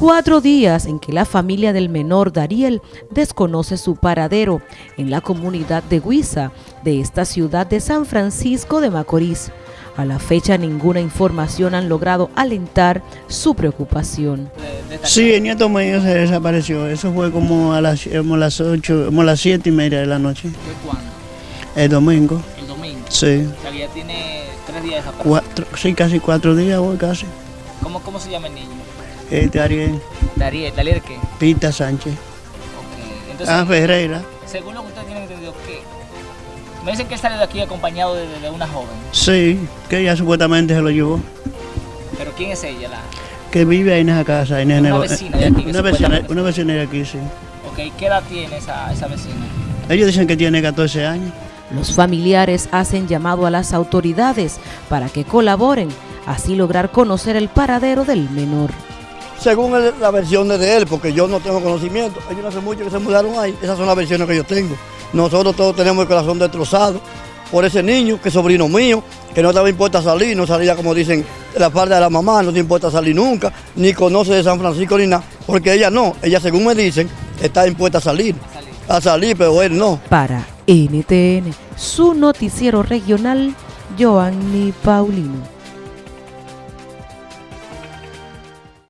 Cuatro días en que la familia del menor Dariel desconoce su paradero en la comunidad de Huiza de esta ciudad de San Francisco de Macorís. A la fecha ninguna información han logrado alentar su preocupación. Sí, el nieto mío se desapareció. Eso fue como a las, como las 8, como las 7 y media de la noche. ¿Fue cuándo? El domingo. El domingo. Sí. O sea que ya tiene tres días desaparecido. Cuatro, sí, casi cuatro días hoy casi. ¿Cómo, ¿Cómo se llama el niño? Este Ariel, Dariel. ¿Dariel qué? Pita Sánchez. Ok. Entonces, Ah, Ferreira. según lo que ustedes tienen entendido, ¿qué? Me dicen que él salió de aquí acompañado de, de una joven. Sí, que ella supuestamente se lo llevó. ¿Pero quién es ella? La... Que vive ahí en esa casa. En el Una vecina de aquí, Una vecina, una vecina de aquí, sí. Ok, ¿qué edad tiene esa, esa vecina? Ellos dicen que tiene 14 años. Los familiares hacen llamado a las autoridades para que colaboren, así lograr conocer el paradero del menor. Según el- la versión de él, porque yo no tengo conocimiento. Ellos no hace mucho que se mudaron ahí. Esas son las versiones que yo tengo. Nosotros todos tenemos el corazón destrozado por ese niño, que es sobrino mío, que no estaba impuesto a salir, no salía, como dicen, la parte de la mamá, no se importa a salir nunca, ni conoce de San Francisco ni nada, porque ella no, ella según me dicen, está impuesta a salir, a salir, pero él no. Para NTN, su noticiero regional, Joanny Paulino.